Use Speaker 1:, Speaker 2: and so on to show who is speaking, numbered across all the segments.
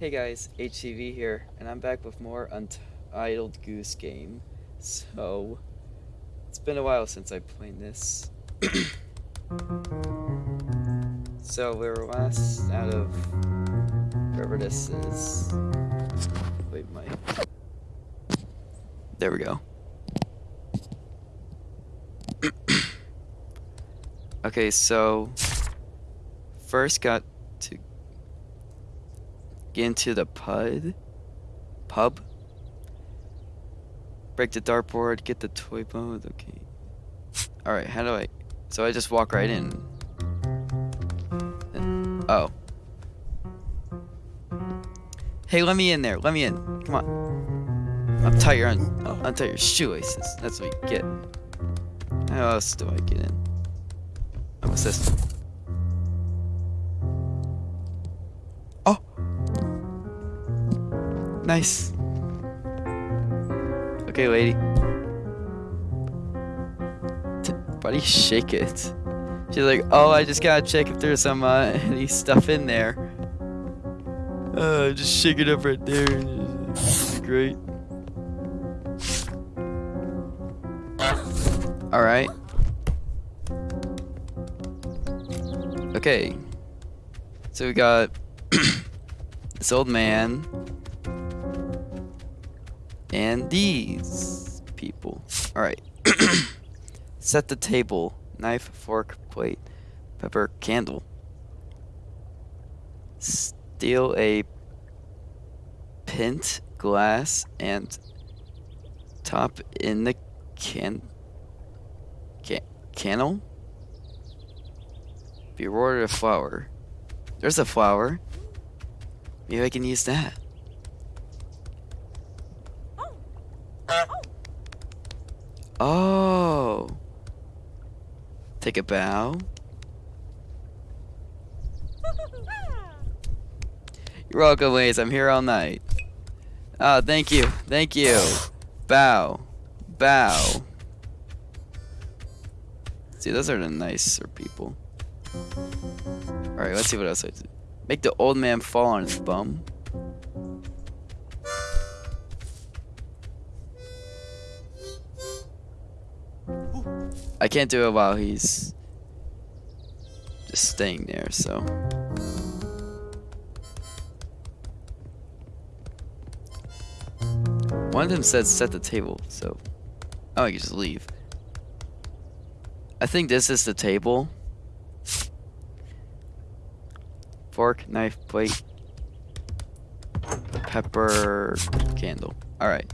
Speaker 1: Hey guys, HCV here, and I'm back with more Untitled Goose Game. So, it's been a while since I played this. so, we were last out of wherever this is. Wait, my. There we go. okay, so. First got to into the pub. Pub. Break the dartboard, get the toy boat. Okay. Alright, how do I... So I just walk right in. And, oh. Hey, let me in there. Let me in. Come on. Untie your, un untie your shoelaces. That's what you get. How else do I get in? Oh, what's this? Nice. Okay, lady. T buddy, shake it. She's like, oh, I just gotta check if there's some, uh, any stuff in there. Uh, just shake it up right there. Great. Alright. Okay. So we got this old man and these people. Alright. Set the table. Knife, fork, plate, pepper, candle. Steal a pint glass and top in the can can cannel. Be rewarded a flower. There's a flower. Maybe I can use that. Oh. Take a bow. You're welcome, ladies. I'm here all night. Oh, thank you. Thank you. Bow. Bow. See, those are the nicer people. Alright, let's see what else I do. Make the old man fall on his bum. I can't do it while he's just staying there, so. One of them said set the table, so. Oh, I can just leave. I think this is the table. Fork, knife, plate, pepper, candle. Alright.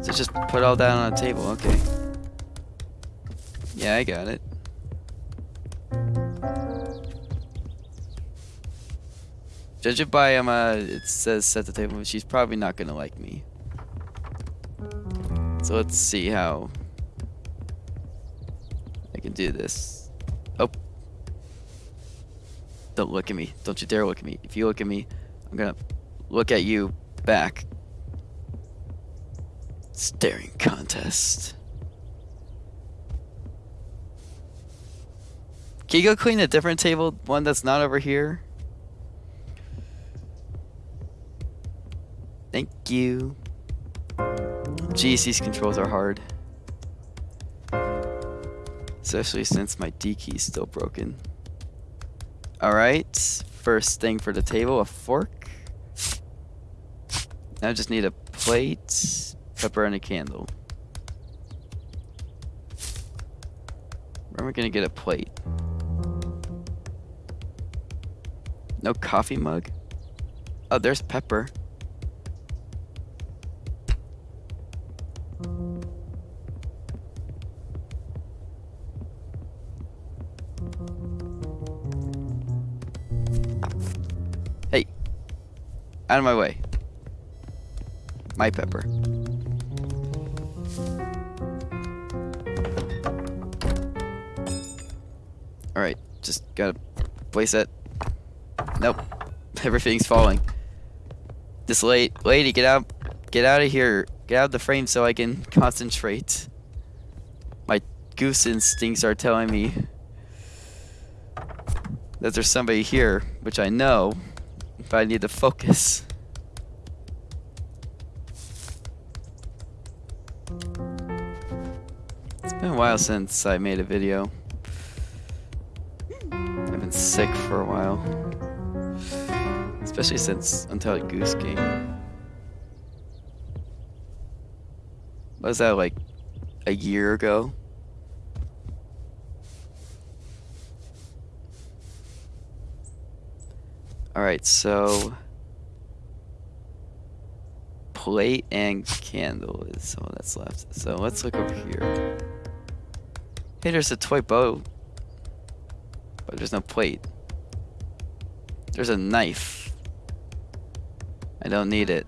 Speaker 1: So just put all that on a table, okay. Yeah, I got it. Judge it by um, uh, it says set the table. She's probably not gonna like me. So let's see how I can do this. Oh. Don't look at me. Don't you dare look at me. If you look at me, I'm gonna look at you back. Staring contest. Can you go clean a different table? One that's not over here? Thank you. These controls are hard. Especially since my D key is still broken. Alright, first thing for the table, a fork. Now I just need a plate, pepper, and a candle. Where am I gonna get a plate? No coffee mug? Oh, there's pepper. Hey. Out of my way. My pepper. Alright, just gotta place it. Nope. Everything's falling. This late lady, get out get out of here. Get out of the frame so I can concentrate. My goose instincts are telling me that there's somebody here, which I know, but I need to focus. It's been a while since I made a video. I've been sick for a while. Especially since Untitled Goose Game. Was that like a year ago? Alright, so plate and candle is all that's left. So let's look over here. Hey, there's a toy boat. But there's no plate. There's a knife. I don't need it.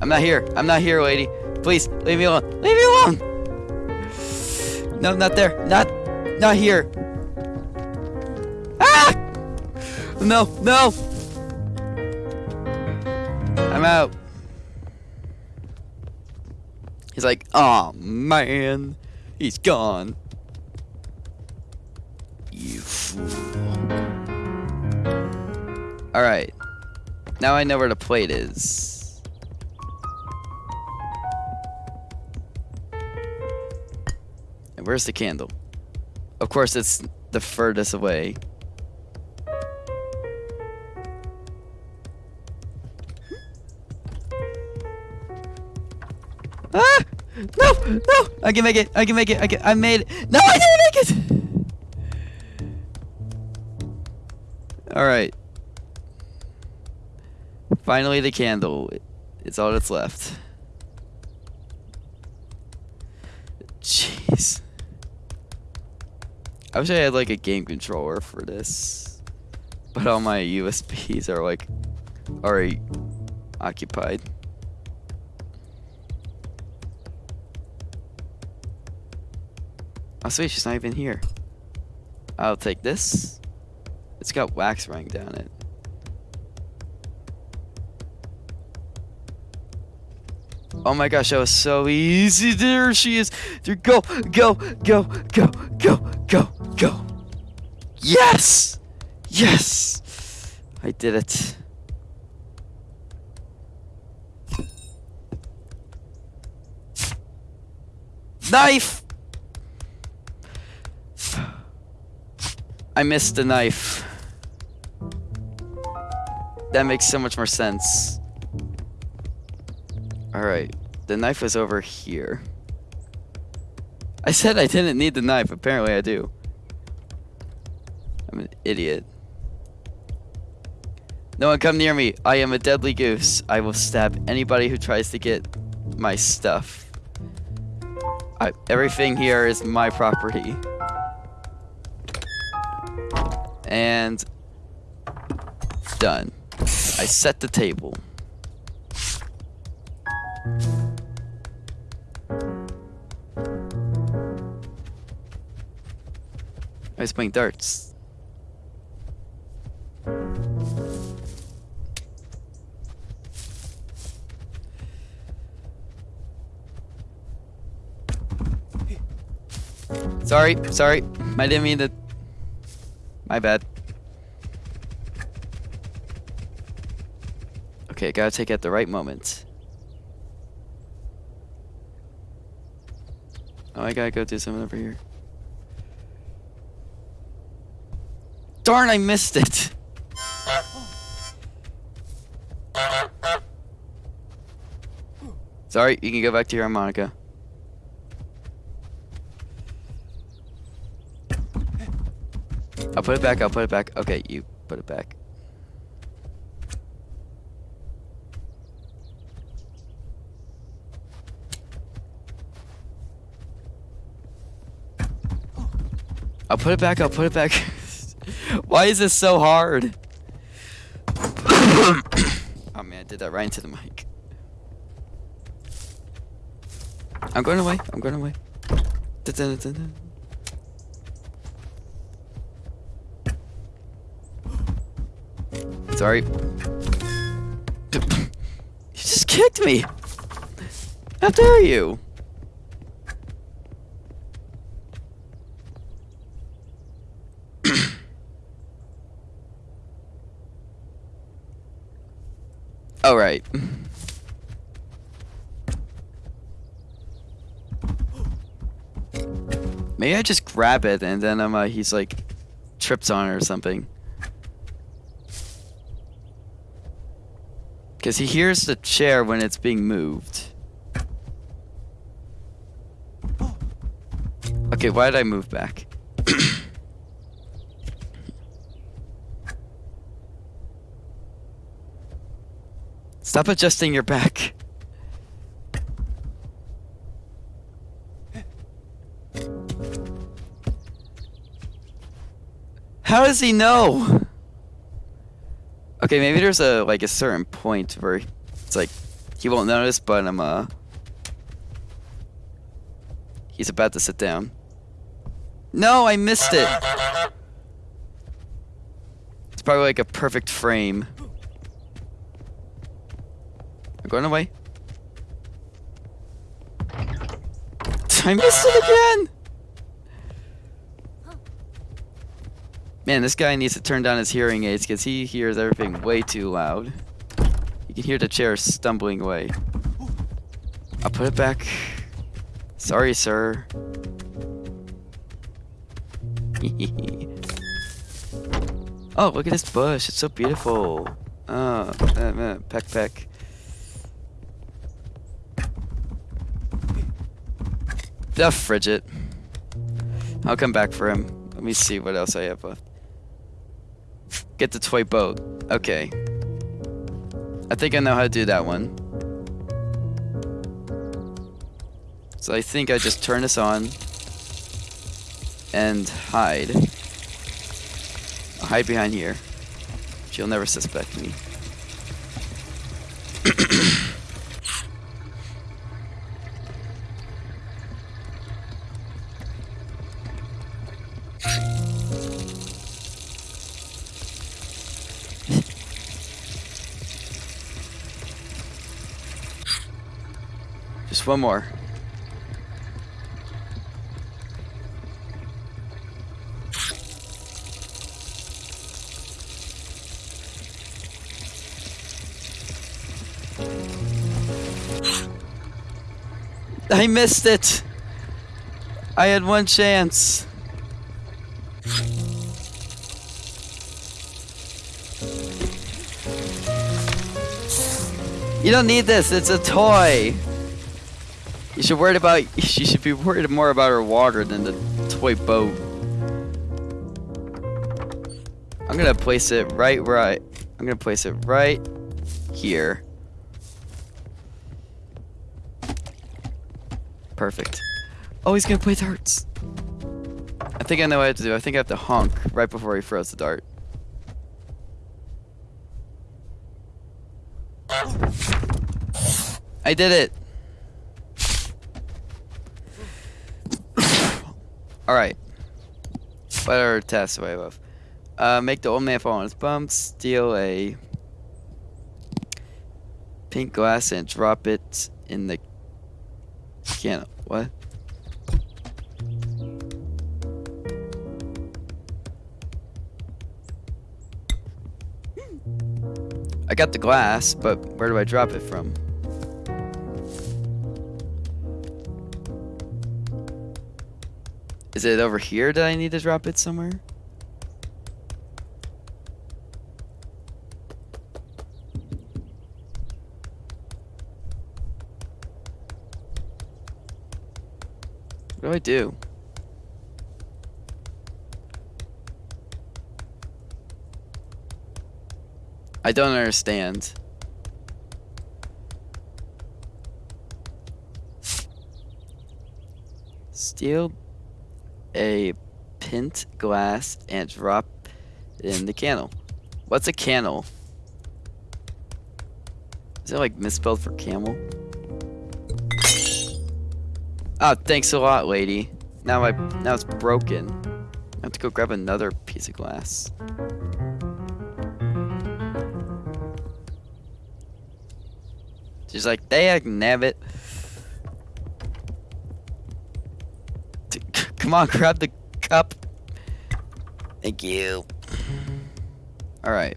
Speaker 1: I'm not here. I'm not here, lady. Please, leave me alone. Leave me alone! No, not there. Not, not here. Ah! No, no! I'm out. He's like, oh man, he's gone. You fool. Alright. Now I know where the plate is. And where's the candle? Of course, it's the furthest away. Ah! No! No! I can make it! I can make it! I can- I made it! No, I didn't make it! Alright. Finally the candle. It's all that's left. Jeez. I wish I had like a game controller for this. But all my USBs are like already occupied. Oh sweet, she's not even here. I'll take this. It's got wax running down it. Oh my gosh, that was so easy. There she is. There, go, go, go, go, go, go, go. Yes! Yes! I did it. Knife! I missed the knife. That makes so much more sense. Alright, the knife is over here. I said I didn't need the knife, apparently I do. I'm an idiot. No one come near me. I am a deadly goose. I will stab anybody who tries to get my stuff. I, everything here is my property. And done. I set the table. I was playing darts. Sorry, sorry. I didn't mean to. My bad. Okay, gotta take it at the right moment. Oh, I gotta go do something over here. Darn, I missed it! Sorry, you can go back to your harmonica. I'll put it back, I'll put it back. Okay, you put it back. Put it back, I'll put it back. Why is this so hard? oh man, I did that right into the mic. I'm going away, I'm going away. Sorry. You just kicked me! How dare you? All right. Maybe I just grab it and then um, uh, he's like trips on it or something. Because he hears the chair when it's being moved. Okay, why did I move back? Stop adjusting your back. How does he know? Okay, maybe there's a like a certain point where it's like he won't notice, but I'm uh he's about to sit down. No, I missed it. It's probably like a perfect frame. I'm going away. I missed it again. Man, this guy needs to turn down his hearing aids because he hears everything way too loud. You can hear the chair stumbling away. I'll put it back. Sorry, sir. oh, look at this bush. It's so beautiful. Oh, uh, uh, peck peck. The frigid. I'll come back for him. Let me see what else I have left. Get the toy boat. Okay. I think I know how to do that one. So I think I just turn this on and hide. I'll hide behind here. She'll never suspect me. Just one more. I missed it. I had one chance. You don't need this. It's a toy. You should worry about. You should be worried more about her water than the toy boat. I'm gonna place it right where I. I'm gonna place it right here. Perfect. Oh, he's gonna play darts. I think I know what I have to do. I think I have to honk right before he throws the dart. I did it. Alright. Better test away with. Uh, make the old man fall on his bum, steal a pink glass and drop it in the can. What? I got the glass, but where do I drop it from? Is it over here that I need to drop it somewhere? What do I do? I don't understand. Steel a pint glass and drop in the candle. What's a candle? Is it like misspelled for camel? Oh, thanks a lot, lady. Now I now it's broken. I have to go grab another piece of glass. She's like, dag nabbit. Come on, grab the cup. Thank you. Alright.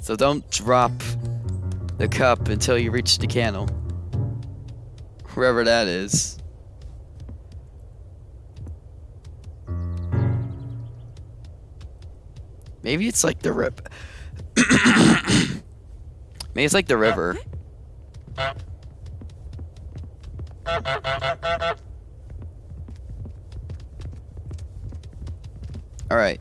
Speaker 1: So don't drop the cup until you reach the candle. Wherever that is. Maybe it's like the rip. Maybe it's like the river. Alright.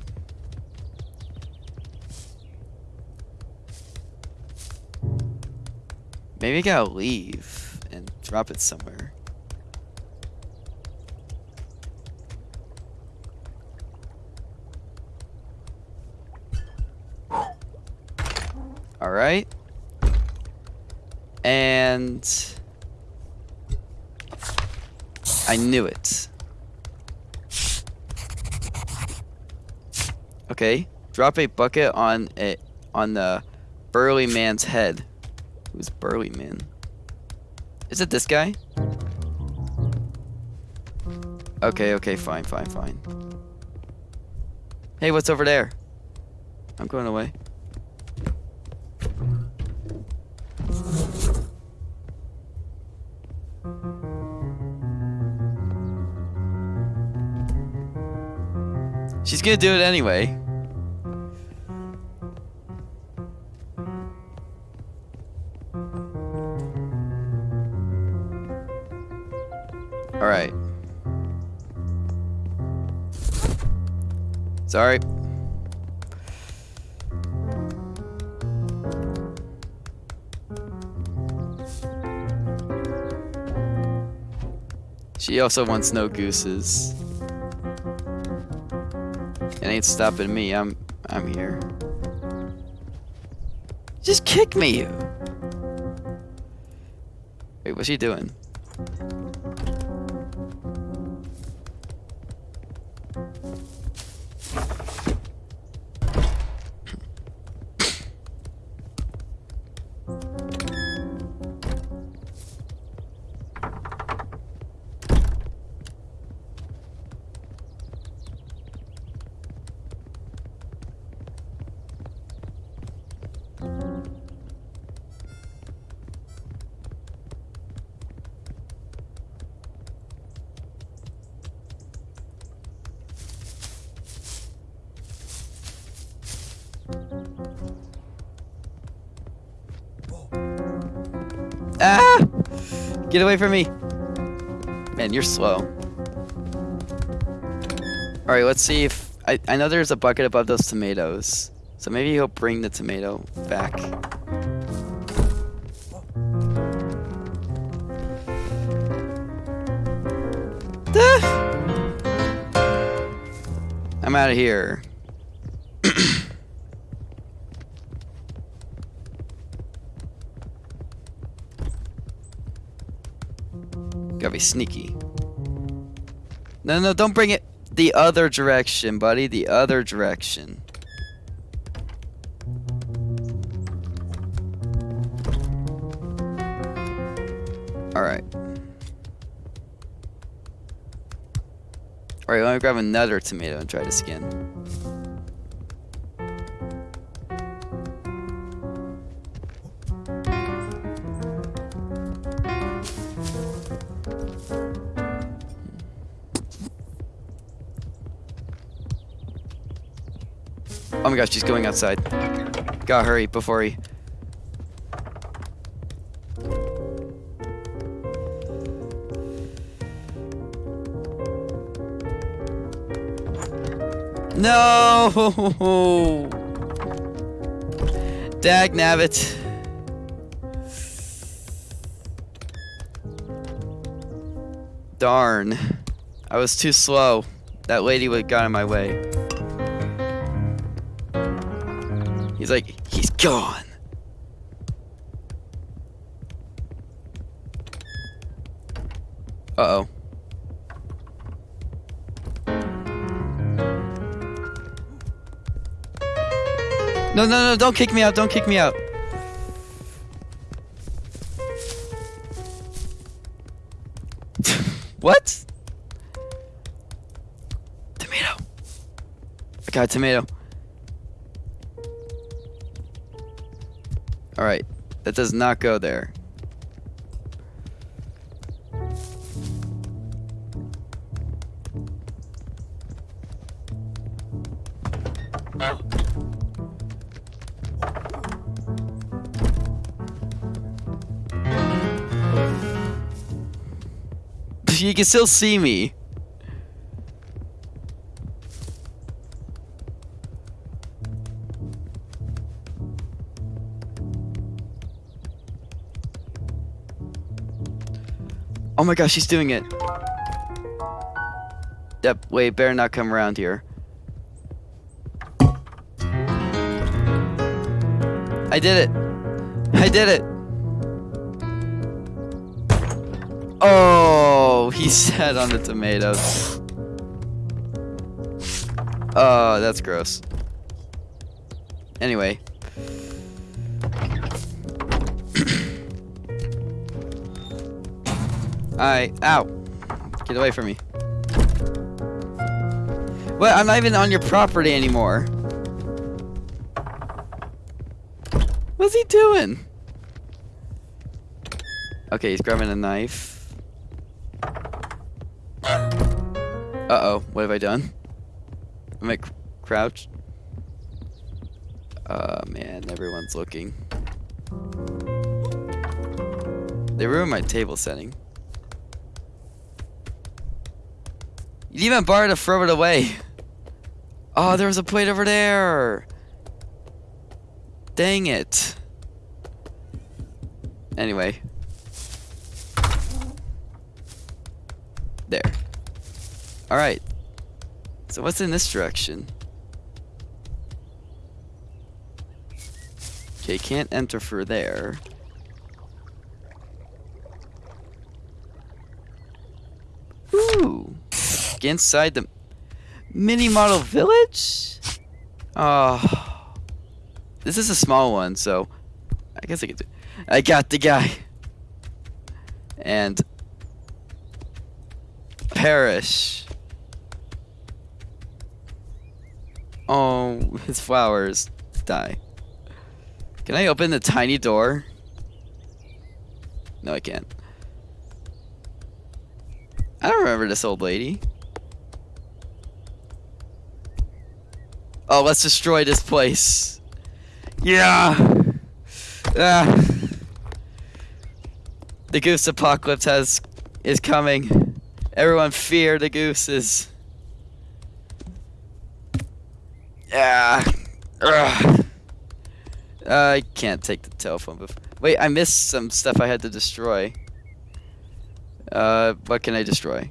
Speaker 1: Maybe I gotta leave and drop it somewhere. Alright. And... I knew it. Okay. Drop a bucket on it on the burly man's head. Who's burly man? Is it this guy? Okay, okay, fine, fine, fine. Hey, what's over there? I'm going away. She's gonna do it anyway. Sorry. She also wants no gooses. It ain't stopping me. I'm I'm here. Just kick me. Wait, what's she doing? Get away from me. Man, you're slow. Alright, let's see if... I, I know there's a bucket above those tomatoes. So maybe he'll bring the tomato back. I'm out of here. Be sneaky. No, no, don't bring it the other direction, buddy. The other direction. Alright. Alright, let me grab another tomato and try to skin. My gosh, she's going outside. Gotta hurry before he... No! Dag nabbit. Darn. I was too slow. That lady would got in my way. He's like, he's gone. Uh-oh. No, no, no, don't kick me out, don't kick me out. what? Tomato. I got a tomato. That does not go there. You can still see me. Oh my gosh, she's doing it. That way, better not come around here. I did it. I did it. Oh, he sat on the tomatoes. Oh, that's gross. Anyway. I ow. Get away from me. Well, I'm not even on your property anymore. What's he doing? Okay, he's grabbing a knife. Uh-oh, what have I done? Am I cr crouched? Oh man, everyone's looking. They ruined my table setting. You even borrow to throw it away. Oh, there was a plate over there. Dang it. Anyway. There. Alright. So what's in this direction? Okay, can't enter through there. Ooh. Get inside the mini model village? Oh. This is a small one, so I guess I could do I got the guy. And perish. Oh, his flowers die. Can I open the tiny door? No, I can't. I don't remember this old lady. Oh, let's destroy this place. Yeah. Ah. The goose apocalypse has is coming. Everyone fear the gooses. Yeah. Ugh. I can't take the telephone. Wait, I missed some stuff I had to destroy. Uh, what can I destroy?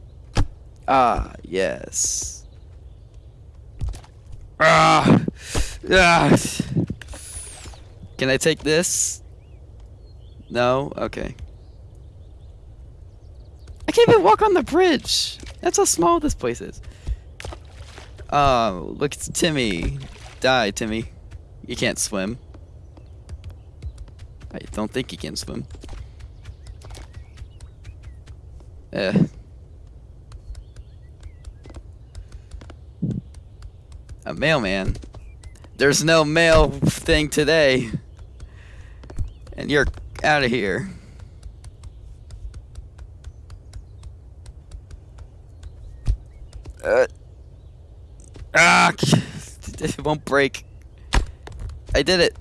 Speaker 1: Ah, yes. Ah, ah. Can I take this? No? Okay. I can't even walk on the bridge. That's how small this place is. Oh, look, it's Timmy. Die, Timmy. You can't swim. I don't think he can swim. Eh. A mailman. There's no mail thing today. And you're out of here. Uh, ah, it won't break. I did it.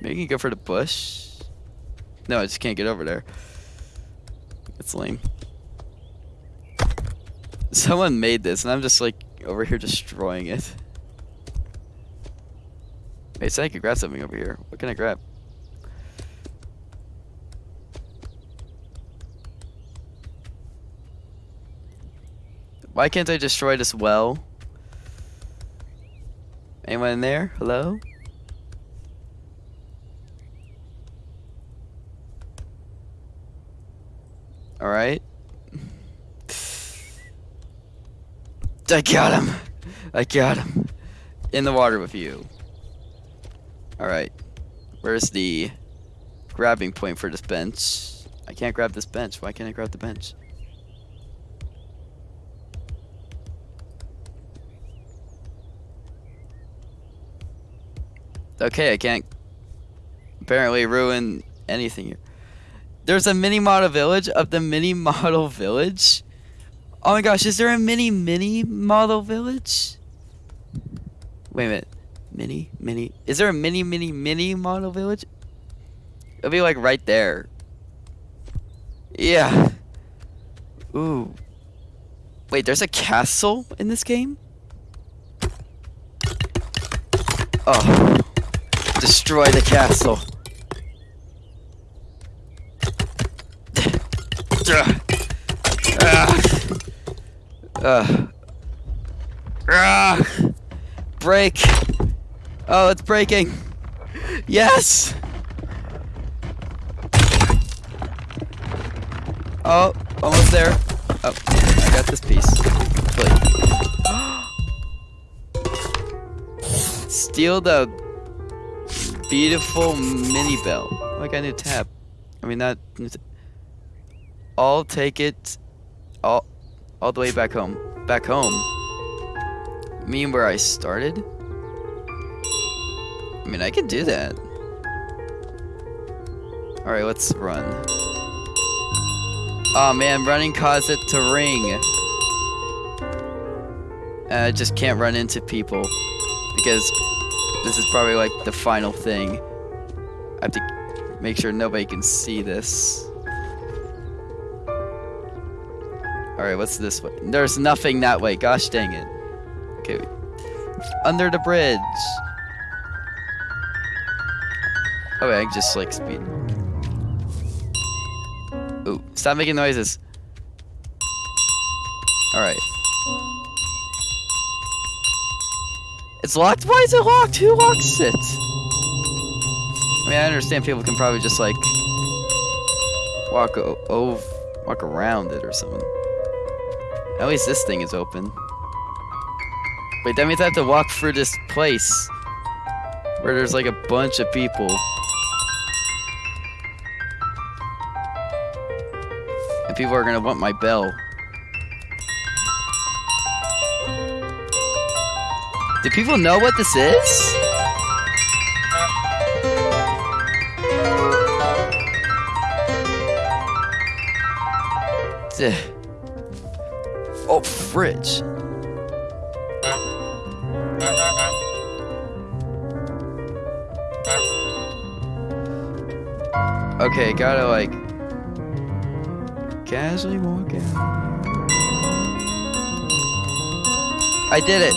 Speaker 1: Maybe you can go for the bush. No, I just can't get over there. It's lame. Someone made this, and I'm just like over here destroying it. Wait, so I could grab something over here. What can I grab? Why can't I destroy this well? Anyone in there? Hello? Alright. I got him! I got him! In the water with you. Alright. Where's the grabbing point for this bench? I can't grab this bench. Why can't I grab the bench? Okay, I can't apparently ruin anything here. There's a mini model village of the mini model village. Oh my gosh, is there a mini mini model village? Wait a minute. Mini mini. Is there a mini mini mini model village? It'll be like right there. Yeah. Ooh. Wait, there's a castle in this game? Oh. Destroy the castle. Uh. Uh. Break. Oh, it's breaking. Yes. Oh, almost there. Oh, I got this piece. Wait. Steal the beautiful mini bell. Oh, I new tab. I mean, not. I'll take it all, all the way back home. Back home? mean where I started? I mean, I could do that. Alright, let's run. Oh man, running caused it to ring. And I just can't run into people. Because this is probably like the final thing. I have to make sure nobody can see this. Alright, what's this way? There's nothing that way. Gosh dang it. Okay. Under the bridge. Oh, I just like speed. Ooh, stop making noises. Alright. It's locked? Why is it locked? Who locks it? I mean, I understand people can probably just like walk over, walk around it or something. At least this thing is open. Wait, that means I have to walk through this place where there's like a bunch of people. And people are gonna want my bell. Do people know what this is? Oh, fridge. Okay, gotta like casually walk out. I did it.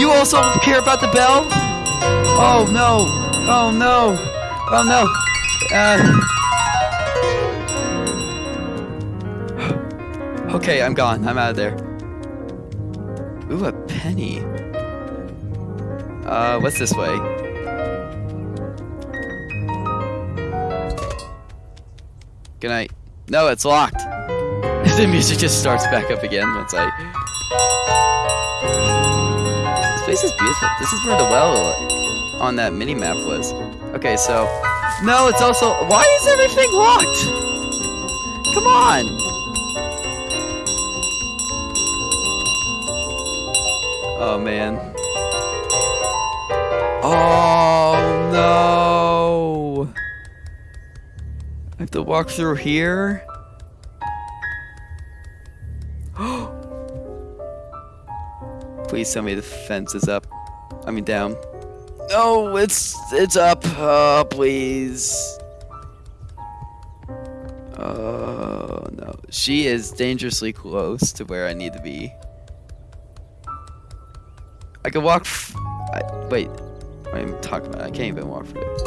Speaker 1: You also care about the bell? Oh no! Oh no! Oh no! Uh. Okay, I'm gone. I'm out of there. Ooh, a penny. Uh, what's this way? Good night. No, it's locked. the music just starts back up again once I... This place is beautiful. This is where the well on that mini-map was. Okay, so... No, it's also... Why is everything locked? Come on! Man. Oh, no! I have to walk through here? Please tell me the fence is up. I mean down. No, it's it's up. Oh, please. Oh no. She is dangerously close to where I need to be. I can walk. I, wait. What am I talking about? I can't even walk for it.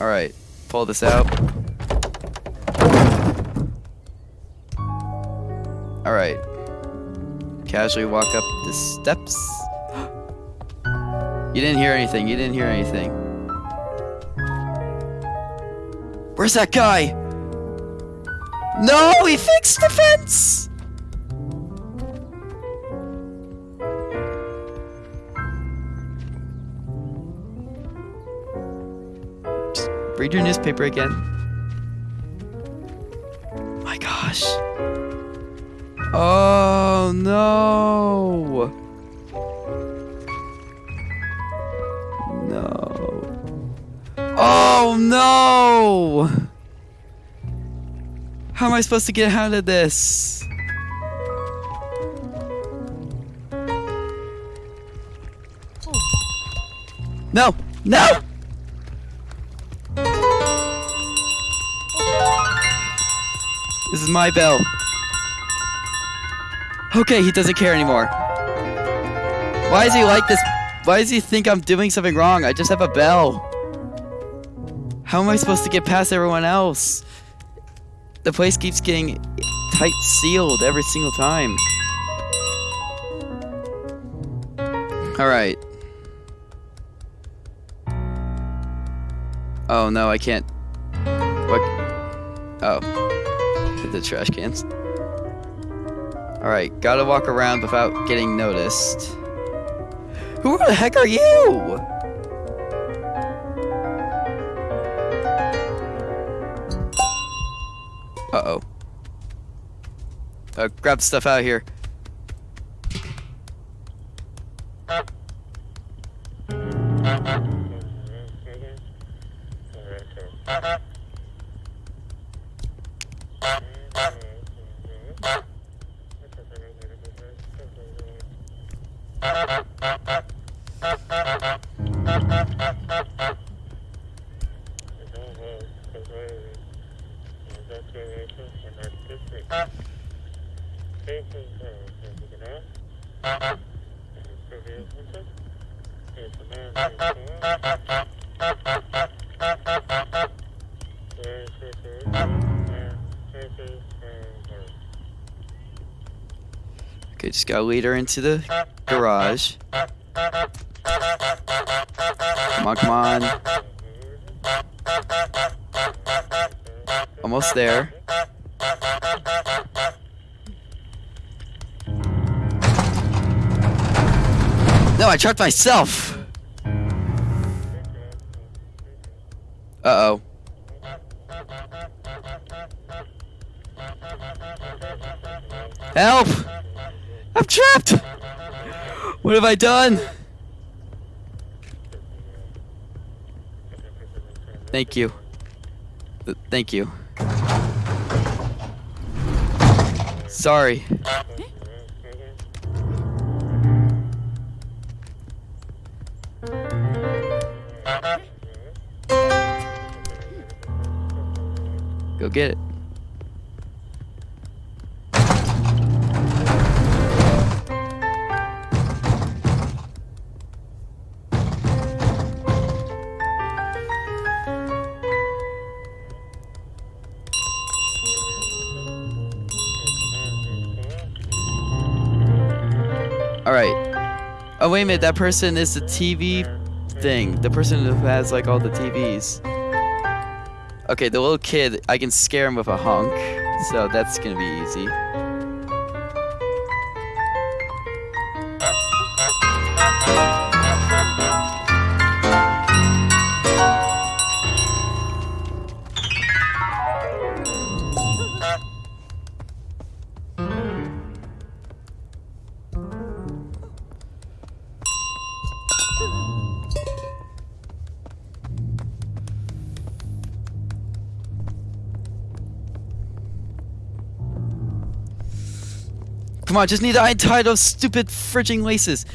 Speaker 1: Alright. Pull this out. Alright. Casually walk up the steps. you didn't hear anything. You didn't hear anything. Where's that guy? No, he fixed the fence! Read your newspaper again. My gosh. Oh no! No. Oh no! How am I supposed to get out of this? No! No! This is my bell. Okay, he doesn't care anymore. Why is he like this? Why does he think I'm doing something wrong? I just have a bell. How am I supposed to get past everyone else? The place keeps getting tight sealed every single time. Alright. Oh no, I can't. What? Oh. The trash cans. Alright, gotta walk around without getting noticed. Who the heck are you? Uh-oh. Uh, grab stuff out here. Okay, just gotta lead her into the garage. Come on, come on. Almost there. No, I trapped myself! Uh-oh. Help! What have I done? Thank you. Th- Thank you. Sorry. Go get it. Wait a minute. That person is the TV thing. The person who has, like, all the TVs. Okay, the little kid, I can scare him with a honk. So that's gonna be easy. Come on, just need to untie those stupid fridging laces.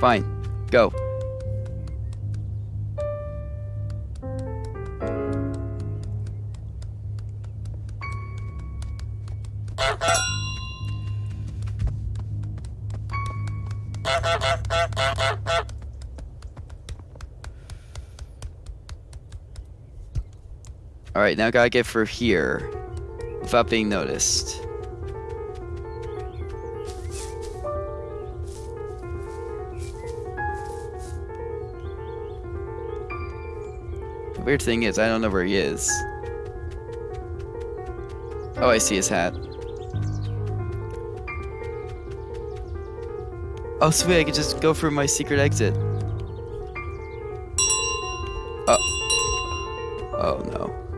Speaker 1: Fine, go. Alright, now gotta get through here without being noticed. The weird thing is, I don't know where he is. Oh, I see his hat. Oh, sweet, I could just go through my secret exit. Oh. Oh, no.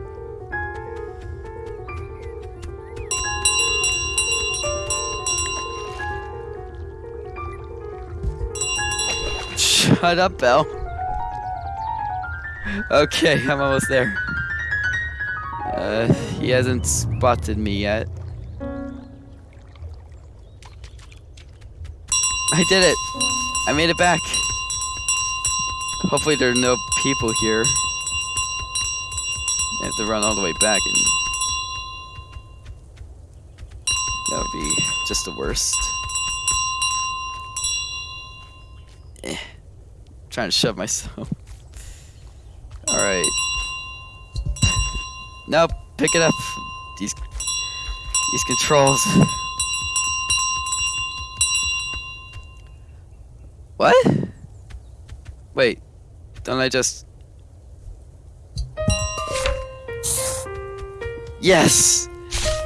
Speaker 1: Shut up, Bell. Okay, I'm almost there. Uh, he hasn't spotted me yet. I did it! I made it back! Hopefully there are no people here. I have to run all the way back and... That would be just the worst. Trying to shove myself. Alright. Nope, pick it up. These these controls. What? Wait, don't I just Yes!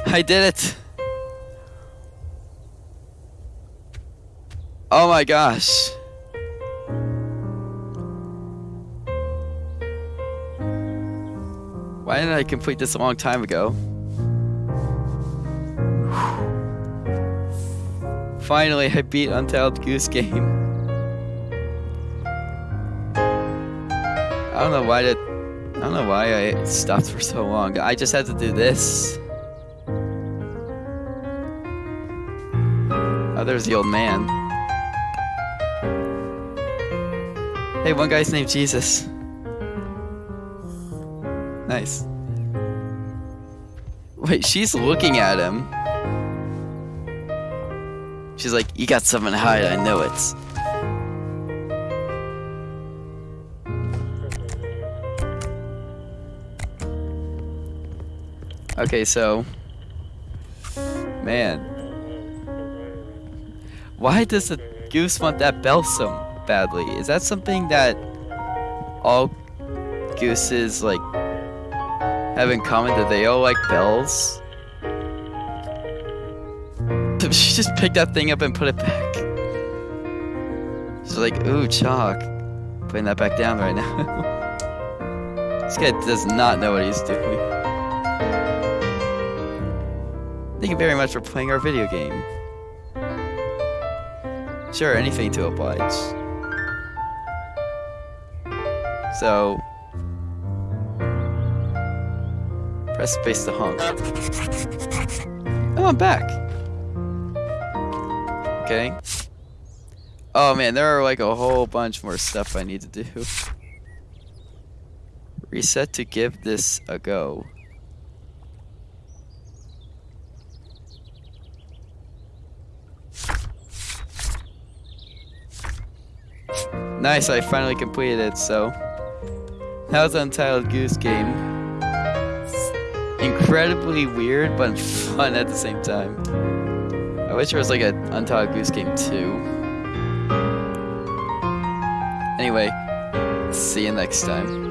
Speaker 1: I did it! Oh my gosh. Why didn't I complete this a long time ago? Finally, I beat Untitled Goose Game. I don't know why did I don't know why I stopped for so long. I just had to do this. Oh, there's the old man. Hey, one guy's named Jesus. Wait, she's looking at him. She's like, you got something to hide, I know it. Okay, so... Man. Why does the goose want that bell so badly? Is that something that all gooses, like, have in common that they all like bells. She just picked that thing up and put it back. She's like, ooh, chalk. Putting that back down right now. this guy does not know what he's doing. Thank you very much for playing our video game. Sure, anything to oblige. So, Press space to honk. Oh, I'm back. Okay. Oh man, there are like a whole bunch more stuff I need to do. Reset to give this a go. Nice, I finally completed it, so... That was Untitled Goose Game incredibly weird but fun at the same time. I wish there was like an Untitled Goose Game 2. Anyway, see you next time.